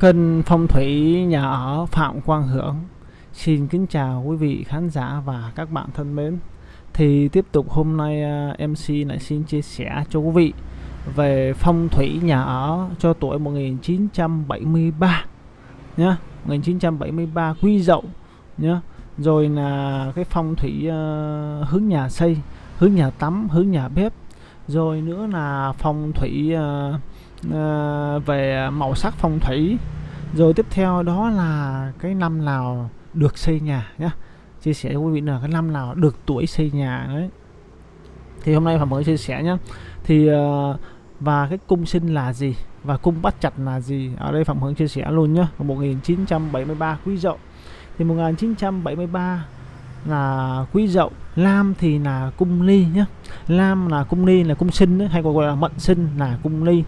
Kênh Phong thủy nhà ở Phạm Quang Hưởng. Xin kính chào quý vị khán giả và các bạn thân mến. Thì tiếp tục hôm nay à, MC lại xin chia sẻ cho quý vị Về phong thủy nhà ở cho tuổi 1973 nhá. 1973 Quý Dậu nhá. Rồi là cái phong thủy uh, hướng nhà xây Hướng nhà tắm, hướng nhà bếp. Rồi nữa là phong thủy uh, Ờ, về màu sắc phong thủy. Rồi tiếp theo đó là cái năm nào được xây nhà nhé chia sẻ với quý vị là cái năm nào được tuổi xây nhà đấy. Thì hôm nay phạm mới chia sẻ nhé thì uh, và cái cung sinh là gì và cung bắt chặt là gì? Ở đây phạm hướng chia sẻ luôn nhé 1973 quý dậu. Thì 1973 là quý dậu. Lam thì là cung ly nhé lam là cung ly là cung sinh đấy, hay còn gọi là mận sinh là cung ly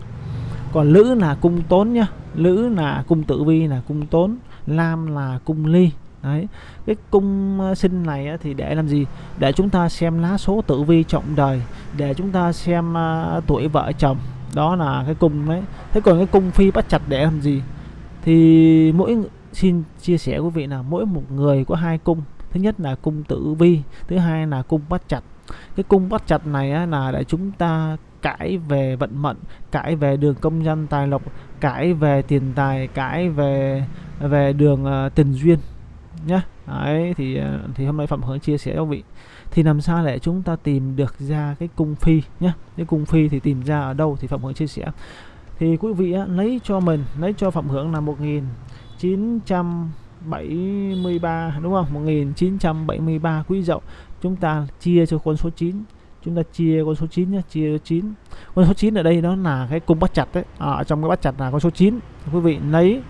còn lữ là cung tốn nhá. Lữ là cung tử vi là cung tốn. Lam là cung ly. Đấy. Cái cung ờ, sinh này á, thì để làm gì? Để chúng ta xem lá số tử vi trọng đời. Để chúng ta xem uh, tuổi vợ chồng. Đó là cái cung đấy. Thế còn cái cung phi bắt chặt để làm gì? Thì mỗi xin chia sẻ quý vị là mỗi một người có hai cung. Thứ nhất là cung tử vi thứ hai là cung bắt chặt cái cung bắt chặt này á, là để chúng ta cãi về vận mệnh cãi về đường công nhân tài lộc cãi về tiền tài cãi về về đường ờ, uh, tình duyên nhá. Đấy thì ờ, thì hôm nay phạm hướng chia sẻ cho vị. Thì làm sao để chúng ta tìm được ra cái cung phi nhá? Cái cung phi thì tìm ra ở đâu thì phạm hướng chia sẻ. Thì quý vị á, lấy cho mình lấy cho phạm hướng là 1973 đúng không? 1973 quý dậu. Chúng ta chia cho con số 9 chúng ta chia con số 9 nhé chia 9 con số 9 ở đây đó là cái cung bắt chặt đấy à, trong cái bắt chặt là con số 9 quý vị lấy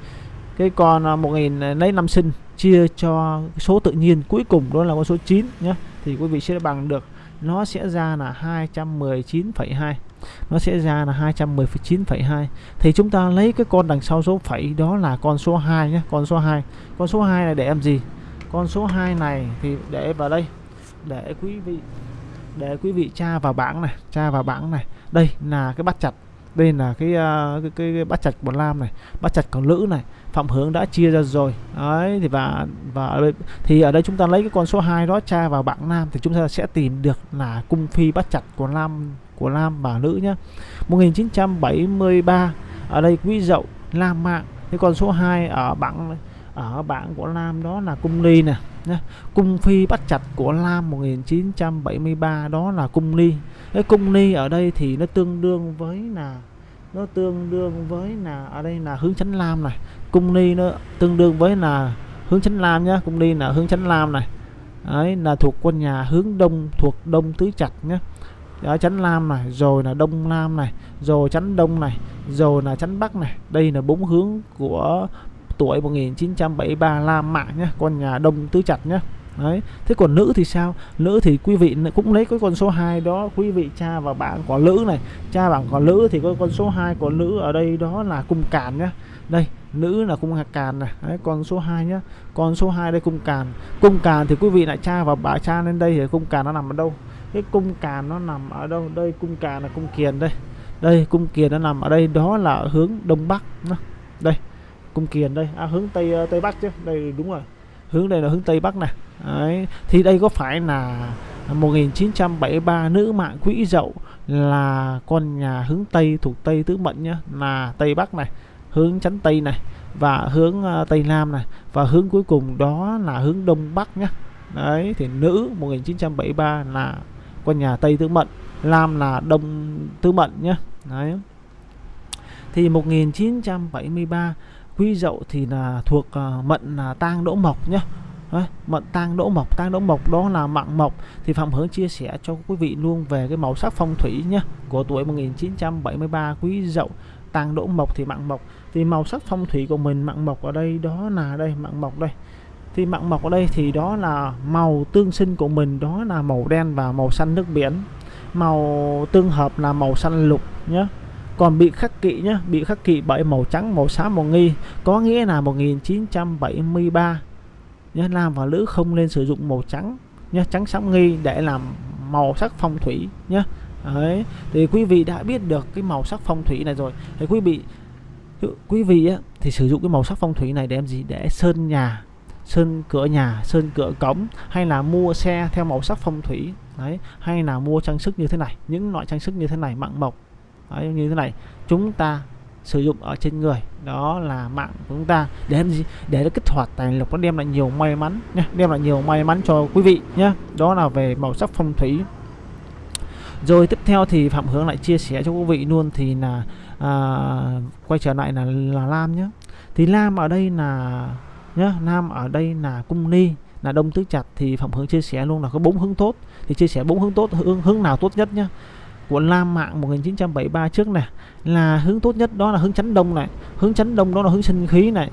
cái con à, 1000 lấy năm sinh chia cho số tự nhiên cuối cùng đó là con số 9 nhé. Thì quý vị sẽ bằng được nó sẽ ra là 219,2 nó sẽ ra là 219,2 thì chúng ta lấy cái con đằng sau số phẩy đó là con số 2 nhé con số 2 con số 2 này để làm gì? Con số 2 này thì để vào đây để quý vị để quý vị tra vào bảng này tra vào bảng này. Đây là cái bắt chặt. Đây là cái uh, cái, cái, cái bắt chặt của lam này bắt chặt còn lữ này. Phạm hướng đã chia ra rồi. Đấy thì và và ở đây, thì ở đây chúng ta lấy cái con số 2 đó tra vào bảng nam thì chúng ta sẽ tìm được là cung phi bắt chặt của lam của lam và nữ nhá. 1973 ở đây quý dậu lam mạng. Cái con số 2 ở bảng ở bảng của lam đó là cung ly nè nhá. Cung phi bắt chặt của Lam 1973 đó là cung ly. Cái cung ly ở đây thì nó tương đương với là nó tương đương với là ở đây là hướng chánh lam này. Cung ly nó tương đương với là hướng chánh lam nhá. Cung ly là hướng chánh lam này. Đấy là thuộc quân nhà hướng đông thuộc đông tứ chặt nhá. Đó, chánh lam này, rồi là đông nam này, rồi chánh đông này, rồi là chánh bắc này. Đây là bốn hướng của tuổi 1973 la Mạng nhé con nhà Đông Tứ Chặt nhé Đấy. Thế còn nữ thì sao? Nữ thì quý vị cũng lấy cái con số 2 đó quý vị cha và bạn của nữ này, cha bạn có nữ thì có con số 2 của nữ ở đây đó là cung càn nhá. Đây, nữ là cung hạt càn này, đấy con số 2 nhá. Con số 2 đây cung càn. Cung càn thì quý vị lại cha và bà cha lên đây thì cung càn nó nằm ở đâu? Cái cung càn nó nằm ở đâu? Đây cung càn là cung kiền đây. Đây cung kiền nó nằm ở đây đó là hướng đông bắc. Đây cung kiền đây. À, hướng tây ờ, tây bắc chứ. Đây đúng rồi. Hướng đây là hướng tây bắc này. Đấy. thì đây có phải là 1973 nữ mạng quỹ dậu là con nhà hướng tây thuộc tây tứ mệnh nhá? Là tây bắc này hướng chắn tây này và hướng uh, tây nam này. Và hướng cuối cùng đó là hướng đông bắc nhá. Đấy thì nữ 1973 là con nhà tây tứ mệnh nam là đông tứ mệnh nhá. Đấy. Thì 1973 quý dậu thì là thuộc uh, mận là tang đỗ mộc nhé Đấy, mận tang đỗ mộc. Tang đỗ mộc đó là mạng mộc. Thì phạm hướng chia sẻ cho quý vị luôn về cái màu sắc phong thủy nhé của tuổi 1973 quý dậu tang đỗ mộc thì mạng mộc. Thì màu sắc phong thủy của mình mạng mộc ở đây đó là đây mạng mộc đây. Thì mạng mộc ở đây thì đó là màu tương sinh của mình đó là màu đen và màu xanh nước biển. Màu tương hợp là màu xanh lục nhé còn bị khắc kỵ nhá, bị khắc kỵ bởi màu trắng, màu xám, màu nghi. Có nghĩa là 1973 nhá nam và nữ không nên sử dụng màu trắng nhá, trắng xám nghi để làm màu sắc phong thủy nhá. Đấy, thì quý vị đã biết được cái màu sắc phong thủy này rồi. Thì quý vị quý vị á, thì sử dụng cái màu sắc phong thủy này để làm gì? Để sơn nhà, sơn cửa nhà, sơn cửa cổng, hay là mua xe theo màu sắc phong thủy. Đấy, hay là mua trang sức như thế này, những loại trang sức như thế này, mạng mộc đấy, như thế này chúng ta sử dụng ở trên người đó là mạng của chúng ta để làm gì? Để nó kích hoạt tài lộc nó đem lại nhiều may mắn nhé đem lại nhiều may mắn cho quý vị nhé đó là về màu sắc phong thủy. Rồi tiếp theo thì phạm hướng lại chia sẻ cho quý vị luôn thì là à, quay trở lại là là lam nhé thì lam ở đây là nhá lam ở đây là cung ni là đông tứ chặt thì phạm hướng chia sẻ luôn là có bốn hướng tốt. Thì chia sẻ bốn hướng tốt hướng hướng nào tốt nhất nhá? Của Lam Mạng 1973 trước này, là hướng tốt nhất, đó là hướng chánh đông này. Hướng chánh đông đó là hướng sinh khí này.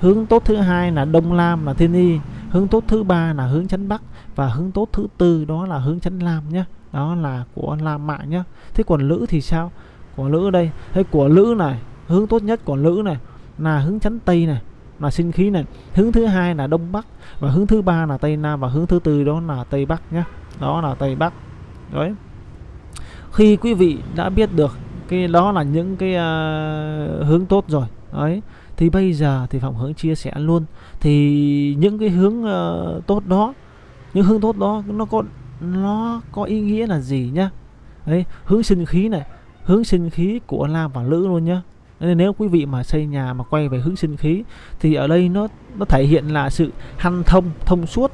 Hướng tốt thứ hai là đông lam là thiên y. Hướng tốt thứ ba là hướng chánh bắc. Và hướng tốt thứ tư đó là hướng chánh lam nhé đó là của lam mạng nhé thế còn lữ thì sao? Của lữ đây. Thế của lữ này, hướng tốt nhất của lữ này là hướng chánh tây này, là sinh khí này. Hướng thứ hai là đông bắc. Và hướng thứ ba là tây nam. Và hướng thứ tư đó là tây bắc nhé đó là tây bắc. Đấy khi quý vị đã biết được cái đó là những cái uh, hướng tốt rồi ấy thì bây giờ thì phạm hướng chia sẻ luôn. Thì những cái hướng uh, tốt đó những hướng tốt đó nó có nó có ý nghĩa là gì nhá? Ấy hướng sinh khí này hướng sinh khí của nam và nữ luôn nhá. Nên nếu quý vị mà xây nhà mà quay về hướng sinh khí thì ở đây nó nó thể hiện là sự hanh thông thông suốt.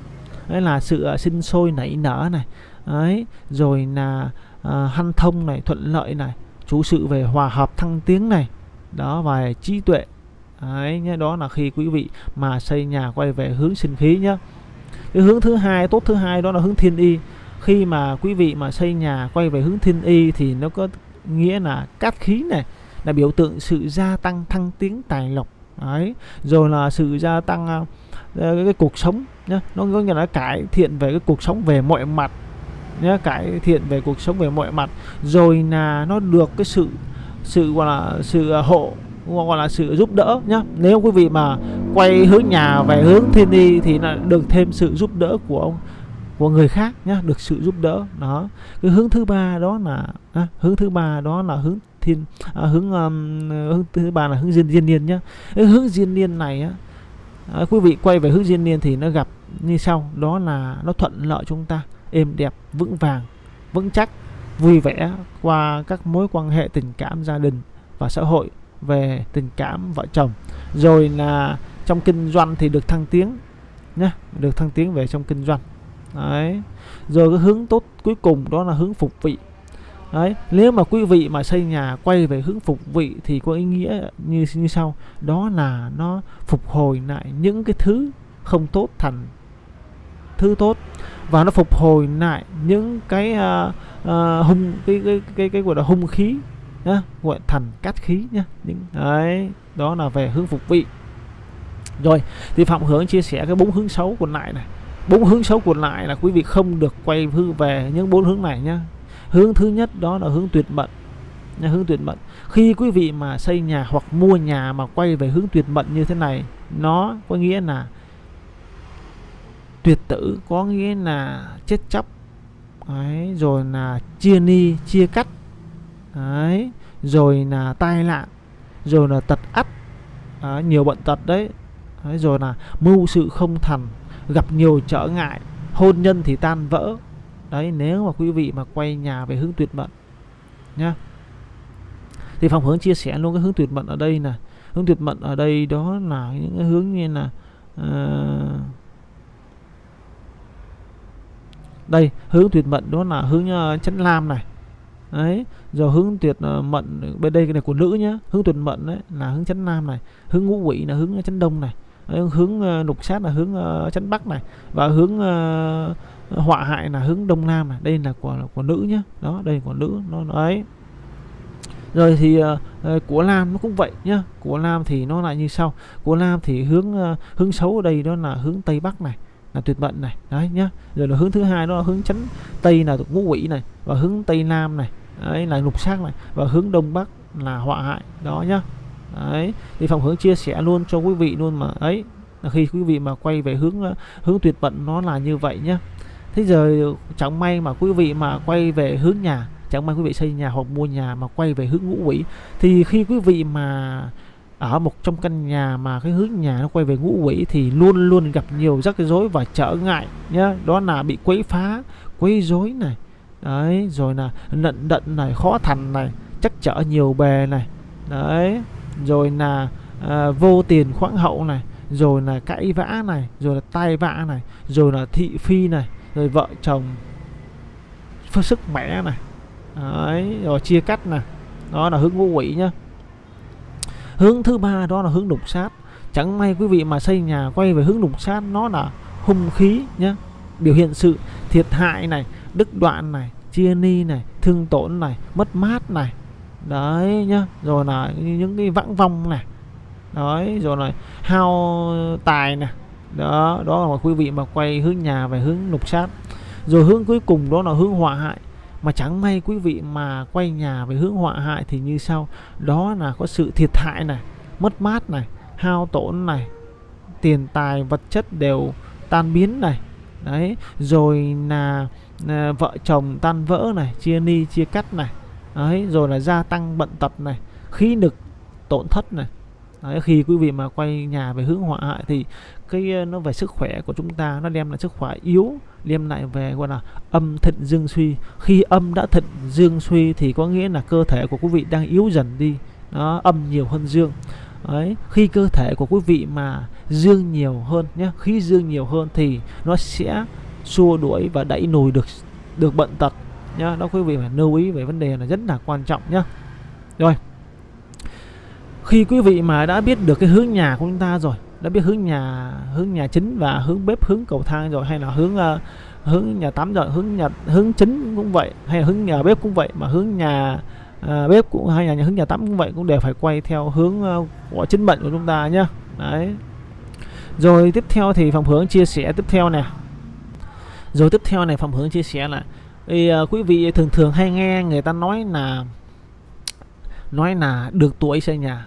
Đấy là sự uh, sinh sôi nảy nở này. Ấy rồi là Ờ, uh, hanh thông này thuận lợi này chú sự về hòa hợp thăng tiến này. Đó và trí tuệ. Đấy nhé đó là khi quý vị mà xây nhà quay về hướng sinh khí nhé. Cái hướng thứ hai tốt thứ hai đó là hướng thiên y. Khi mà quý vị mà xây nhà quay về hướng thiên y thì nó có nghĩa là cát khí này là biểu tượng sự gia tăng thăng tiến tài lộc. Đấy rồi là sự gia tăng uh, cái, cái cuộc sống nhá nó có nghĩa là cải thiện về cái cuộc sống về mọi mặt nhé cải thiện về cuộc sống về mọi mặt. Rồi là nó được cái sự sự gọi là sự à, hộ gọi là sự giúp đỡ nhá. Nếu quý vị mà quay hướng nhà về hướng thiên đi thì là được thêm sự giúp đỡ của ông của người khác nhá được sự giúp đỡ. Đó. Cái hướng thứ ba đó là à, hướng thứ ba đó là hướng thiên à, hướng um, hướng thứ ba là hướng diên diên niên nhá. Cái hướng diên niên này á à, quý vị quay về hướng diên niên thì nó gặp như sau đó là nó thuận lợi chúng ta êm đẹp, vững vàng, vững chắc, vui vẻ qua các mối quan hệ tình cảm gia đình và xã hội về tình cảm vợ chồng. Rồi là trong kinh doanh thì được thăng tiến nhé được thăng tiến về trong kinh doanh. Đấy. Rồi cái hướng tốt cuối cùng đó là hướng phục vị. Đấy. Nếu mà quý vị mà xây nhà quay về hướng phục vị thì có ý nghĩa như như sau. Đó là nó phục hồi lại những cái thứ không tốt thành thứ tốt. Và nó phục hồi lại những cái uh, uh, hung cái cái cái cái gọi là hung khí nhá gọi thành cát khí nhá. Những đấy đó là về hướng phục vị. Rồi thì phạm hướng chia sẻ cái bốn hướng xấu còn lại này. Bốn hướng xấu còn lại là quý vị không được quay hư về những bốn hướng này nhá. Hướng thứ nhất đó là hướng tuyệt mệnh Nhá, hướng tuyệt mệnh khi quý vị mà xây nhà hoặc mua nhà mà quay về hướng tuyệt mệnh như thế này nó có nghĩa là tuyệt tử có nghĩa là chết chóc. Đấy, rồi là chia ni chia cắt. Đấy, rồi là tai nạn rồi là tật ắt đấy, nhiều bệnh tật đấy. đấy rồi là mưu sự không thành gặp nhiều trở ngại hôn nhân thì tan vỡ. Đấy nếu mà quý vị mà quay nhà về hướng tuyệt mệnh nhá. Thì phòng hướng chia sẻ luôn cái hướng tuyệt mệnh ở đây là hướng tuyệt mệnh ở đây đó là những cái hướng như là uh, đây hướng tuyệt mệnh đó là hướng ờ, chấn lam này. Đấy rồi hướng tuyệt ờ, mệnh bên đây cái này của nữ nhá. Hướng tuyệt mệnh đấy là hướng chấn nam này hướng ngũ quỷ là hướng ờ, chấn đông này. Đấy, hướng lục sát là hướng chấn bắc này. Và hướng uh, họa hại là hướng đông nam này. Đây là của của nữ nhá. Đó đây của nữ nó đấy rồi thì uh, của lam nó cũng vậy nhá. Của lam thì nó lại như sau. Của lam thì hướng uh, hướng xấu ở đây đó là hướng tây bắc này là tuyệt mệnh này. Đấy nhá. Rồi là hướng thứ hai đó là hướng chấn tây là ngũ quỷ này, và hướng tây nam này. Đấy, là lục sắc này. Và hướng đông bắc là họa hại. Đó nhá. Đấy. Thì phòng hướng chia sẻ luôn cho quý vị luôn mà. Ấy, là khi quý vị mà quay về hướng ờ, hướng tuyệt mệnh nó là như vậy nhá. Thế giờ chẳng may mà quý vị mà quay về hướng nhà, chẳng may quý vị xây nhà hoặc mua nhà mà quay về hướng ngũ quỷ, thì khi quý vị mà ở một trong căn nhà mà cái hướng nhà nó quay về ngũ quỷ thì luôn luôn gặp nhiều rắc rối và trở ngại nhá. Đó là bị quấy phá quấy rối này. Đấy rồi là nận đận này khó thành này chắc trở nhiều bề này. Đấy rồi là à, vô tiền khoáng hậu này rồi là cãi vã này rồi là tai vạ này rồi là thị phi này rồi vợ chồng sức mẻ này. Đấy rồi chia cắt này. Đó là hướng ngũ quỷ nhá hướng thứ ba đó là hướng đục sát. Chẳng may quý vị mà xây nhà quay về hướng đục sát nó là hung khí nhé, biểu hiện sự thiệt hại này đứt đoạn này chia ni này thương tổn này mất mát này. Đấy nhá rồi là những cái vãng vong này. Đấy rồi là hao tài này. Đó đó là quý vị mà quay hướng nhà về hướng lục sát. Rồi hướng cuối cùng đó là hướng họa hại mà chẳng may quý vị mà quay nhà về hướng họa hại thì như sau. Đó là có sự thiệt hại này mất mát này hao tổn này tiền tài vật chất đều tan biến này. Đấy rồi là, là vợ chồng tan vỡ này chia ni chia cắt này. Đấy rồi là gia tăng bận tật này khí lực tổn thất này đấy, khi quý vị mà quay nhà về hướng họa hại thì cái ờ, nó về sức khỏe của chúng ta nó đem lại sức khỏe yếu đem lại về gọi là âm thịnh dương suy. Khi âm đã thịnh dương suy thì có nghĩa là cơ thể của quý vị đang yếu dần đi. Nó âm nhiều hơn dương. Đấy, khi cơ thể của quý vị mà dương nhiều hơn nhé khí dương nhiều hơn thì nó sẽ xua đuổi và đẩy lùi được được bệnh tật nhá. Đó quý vị phải lưu ý về vấn đề là rất là quan trọng nhá. Rồi khi quý vị mà đã biết được cái hướng nhà của chúng ta rồi đã biết hướng nhà hướng nhà chính và hướng bếp hướng cầu thang rồi hay là hướng uh, hướng nhà tắm rồi hướng nhà hướng chính cũng vậy hay là hướng nhà bếp cũng vậy mà hướng nhà uh, bếp cũng hay là nhà hướng nhà tắm cũng vậy cũng đều phải quay theo hướng uh, của chính mệnh của chúng ta nhá. Đấy. Rồi tiếp theo thì phòng hướng chia sẻ tiếp theo nè. Rồi tiếp theo này phòng hướng chia sẻ là thì uh, quý vị thường thường hay nghe người ta nói là nói là được tuổi xây nhà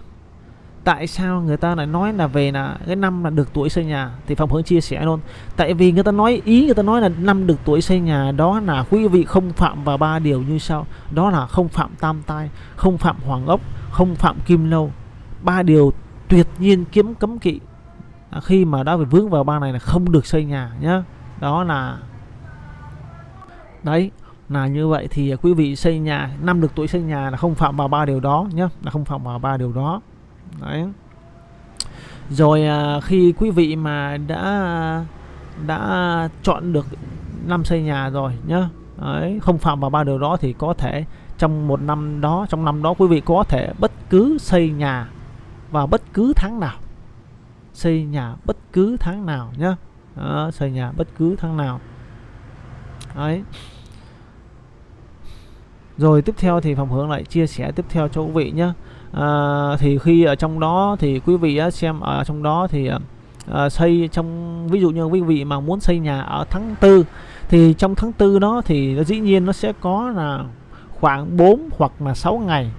tại sao người ta lại nói là về là cái năm là được tuổi xây nhà? Thì phòng hướng chia sẻ luôn. Tại vì người ta nói ý người ta nói là năm được tuổi xây nhà đó là quý vị không phạm vào ba điều như sau. Đó là không phạm tam tai không phạm hoàng ốc không phạm kim lâu. Ba điều tuyệt nhiên kiếm cấm kỵ. À, khi mà đã phải vướng vào ba này là không được xây nhà nhá. Đó là đấy là như vậy thì quý vị xây nhà năm được tuổi xây nhà là không phạm vào ba điều đó nhé là không phạm vào ba điều đó đấy. Rồi à, khi quý vị mà đã đã chọn được năm xây nhà rồi nhá. Đấy, không phạm vào ba điều đó thì có thể trong một năm đó trong năm đó quý vị có thể bất cứ xây nhà vào bất cứ tháng nào. Xây nhà bất cứ tháng nào nhá. Đó, xây nhà bất cứ tháng nào. Đấy. Rồi tiếp theo thì phòng hướng lại chia sẻ tiếp theo cho quý vị nhé à, thì khi ở trong đó thì quý vị xem ở trong đó thì à, xây trong ví dụ như quý vị mà muốn xây nhà ở tháng tư thì trong tháng tư đó thì nó dĩ nhiên nó sẽ có là khoảng 4 hoặc là 6 ngày.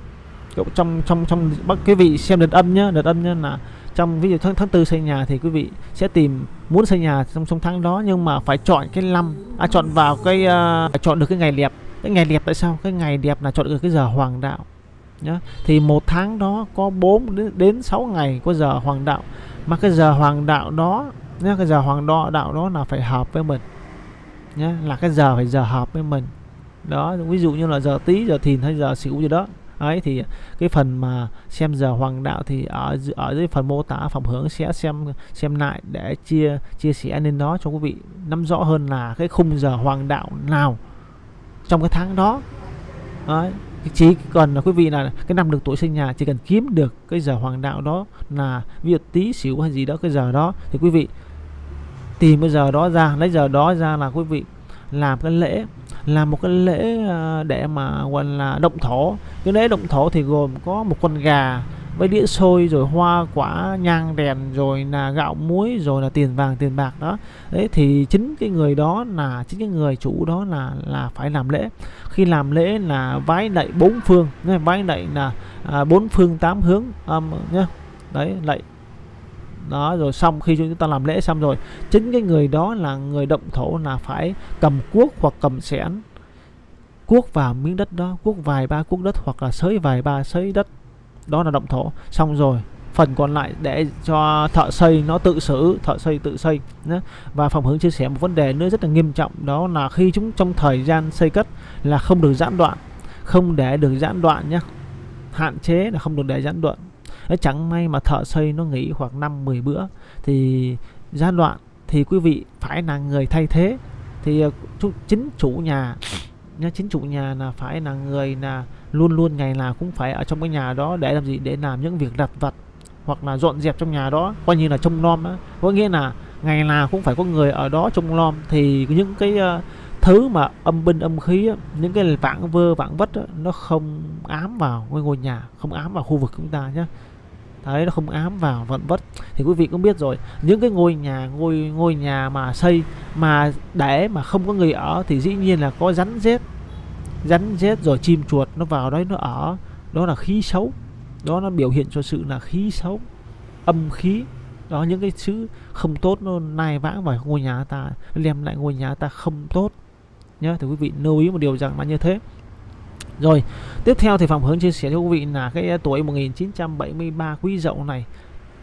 Trong trong trong bắc quý vị xem đợt âm nhá đợt âm nhá là trong ví dụ tháng tháng tư xây nhà thì quý vị sẽ tìm muốn xây nhà trong trong tháng đó nhưng mà phải chọn cái năm à, chọn vào cái uh, chọn được cái ngày đẹp. Cái ngày đẹp tại sao? Cái ngày đẹp là chọn được cái giờ hoàng đạo nhá. Thì một tháng đó có 4 đến, đến 6 ngày có giờ hoàng đạo. Mà cái giờ hoàng đạo đó nhá cái giờ hoàng đo đạo đó là phải hợp với mình nhá là cái giờ phải giờ hợp với mình. Đó ví dụ như là giờ tí giờ thìn hay giờ xỉu gì đó. Ấy thì cái phần mà xem giờ hoàng đạo thì ở ở dưới phần mô tả phòng hướng sẽ xem xem lại để chia chia sẻ lên đó cho quý vị nắm rõ hơn là cái khung giờ hoàng đạo nào trong cái tháng đó. Đấy chỉ cần là quý vị là cái năm được tuổi sinh nhà, chỉ cần kiếm được cái giờ hoàng đạo đó là ví dụ tí xỉu hay gì đó, cái giờ đó, thì quý vị tìm cái giờ đó ra, lấy giờ đó ra là quý vị làm cái lễ, làm một cái lễ à, để mà, gọi là, động thổ. Cái lễ động thổ thì gồm có một con gà với đĩa xôi rồi hoa quả nhang đèn rồi là gạo muối rồi là tiền vàng tiền bạc đó. Đấy thì chính cái người đó là chính cái người chủ đó là là phải làm lễ. Khi làm lễ là vái lạy bốn phương nhé vái lạy là à, bốn phương tám hướng um, nhé đấy lạy. Đó rồi xong khi chúng ta làm lễ xong rồi chính cái người đó là người động thổ là phải cầm cuốc hoặc cầm xẻng cuốc vào miếng đất đó cuốc vài ba cuốc đất hoặc là sới vài ba sới đất đó là động thổ. Xong rồi phần còn lại để cho thợ xây nó tự xử thợ xây tự xây nhé. và phòng hướng chia sẻ một vấn đề nữa rất là nghiêm trọng đó là khi chúng trong thời gian xây cất là không được gián đoạn không để được gián đoạn nhé hạn chế là không được để gián đoạn. Đấy, chẳng may mà thợ xây nó nghỉ khoảng 5 10 bữa thì gián đoạn thì quý vị phải là người thay thế. Thì ờ, chính chủ nhà nhá chính chủ nhà là phải là người là luôn luôn ngày nào cũng phải ở trong cái nhà đó để làm gì? Để làm những việc lặt vặt hoặc là dọn dẹp trong nhà đó. Coi như là trông nom đó có nghĩa là ngày nào cũng phải có người ở đó trông nom. Thì những cái uh, thứ mà âm binh âm khí á, những cái vãng vơ vãng vất á, nó không ám vào cái ngôi nhà không ám vào khu vực chúng ta nhé đấy nó không ám vào vận vất. Thì quý vị cũng biết rồi những cái ngôi nhà ngôi ngôi nhà mà xây mà để mà không có người ở thì dĩ nhiên là có rắn rết rắn rết rồi chim chuột nó vào đấy nó ở. Đó là khí xấu. Đó nó biểu hiện cho sự là khí xấu, âm khí. Đó, những cái chữ không tốt nó nai vãng vào ngôi nhà ta, đem lại ngôi nhà ta không tốt. Nhớ thì quý vị, lưu ý một điều rằng là như thế. Rồi, tiếp theo thì phòng hướng chia sẻ cho quý vị là cái tuổi 1973 quý dậu này,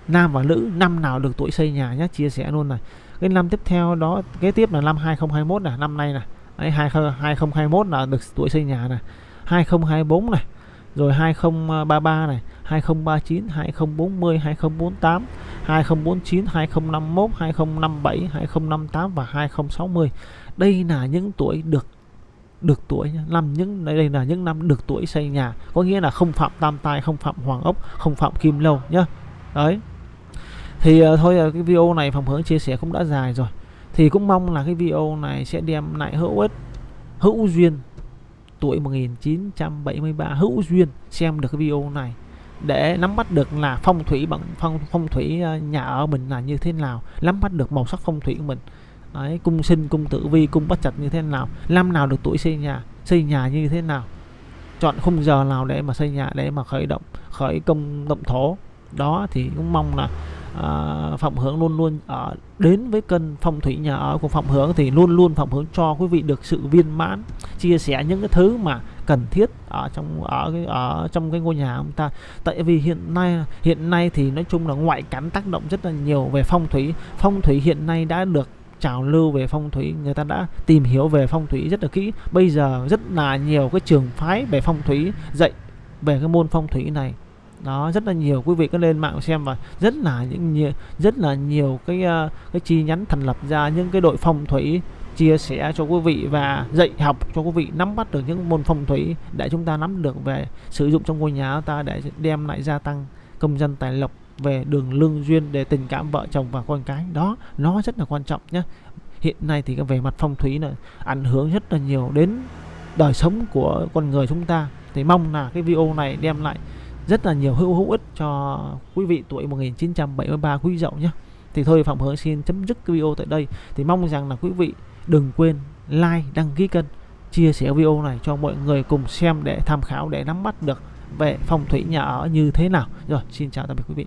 nam và nữ, năm nào được tuổi xây nhà nhé, chia sẻ luôn này. Cái năm tiếp theo đó, kế tiếp là năm 2021 là năm nay này Đấy, 2021 là được tuổi xây nhà này. 2024 này. Rồi 2033 à, này. 2039 2040 2048 2049 2051 2057 2058 và 2060 đây là những tuổi được được tuổi năm những đây là những năm được tuổi xây nhà. Có nghĩa là không phạm tam tai không phạm hoàng ốc không phạm kim lâu nhá. Đấy. Thì uh, thôi uh, cái video này phòng hướng chia sẻ cũng đã dài rồi thì cũng mong là cái video này sẽ đem lại hữu ích hữu duyên tuổi 1973 hữu duyên xem được cái video này để nắm bắt được là phong thủy bằng phong phong thủy ờ, nhà ở mình là như thế nào nắm bắt được màu sắc phong thủy của mình. Đấy, cung sinh cung tử vi cung bắt chặt như thế nào năm nào được tuổi xây nhà xây nhà như thế nào. Chọn khung giờ nào để mà xây nhà để mà khởi động khởi công động thổ. Đó thì cũng mong là à, Phạm Hướng luôn luôn ở đến với cân phong thủy nhà ở của Phạm Hướng thì luôn luôn Phạm Hướng cho quý vị được sự viên mãn chia sẻ những cái thứ mà cần thiết ở trong ở cái ở trong cái ngôi nhà chúng ta. Tại vì hiện nay hiện nay thì nói chung là ngoại cảnh tác động rất là nhiều về phong thủy. Phong thủy hiện nay đã được trào lưu về phong thủy người ta đã tìm hiểu về phong thủy rất là kỹ. Bây giờ rất là nhiều cái trường phái về phong thủy dạy về cái môn phong thủy này đó rất là nhiều. Quý vị cứ lên mạng xem và rất là những nhiều, rất là nhiều cái ờ, cái chi nhánh thành lập ra những cái đội phong thủy chia sẻ cho quý vị và dạy học cho quý vị nắm bắt được những môn phong thủy để chúng ta nắm được về sử dụng trong ngôi nhà ta để đem lại gia tăng công dân tài lộc về đường lương duyên để tình cảm vợ chồng và con cái. Đó nó rất là quan trọng nhé hiện nay thì về mặt phong thủy là ảnh hưởng rất là nhiều đến đời sống của con người chúng ta. Thì mong là cái video này đem lại rất là nhiều hữu hữu ích cho quý vị tuổi 1973 quý dậu nhé. Thì thôi, Phạm hứa xin chấm dứt cái video tại đây. Thì mong rằng là quý vị đừng quên like, đăng ký kênh, chia sẻ video này cho mọi người cùng xem để tham khảo, để nắm bắt được về phong thủy nhà ở như thế nào. Rồi, xin chào tạm biệt quý vị.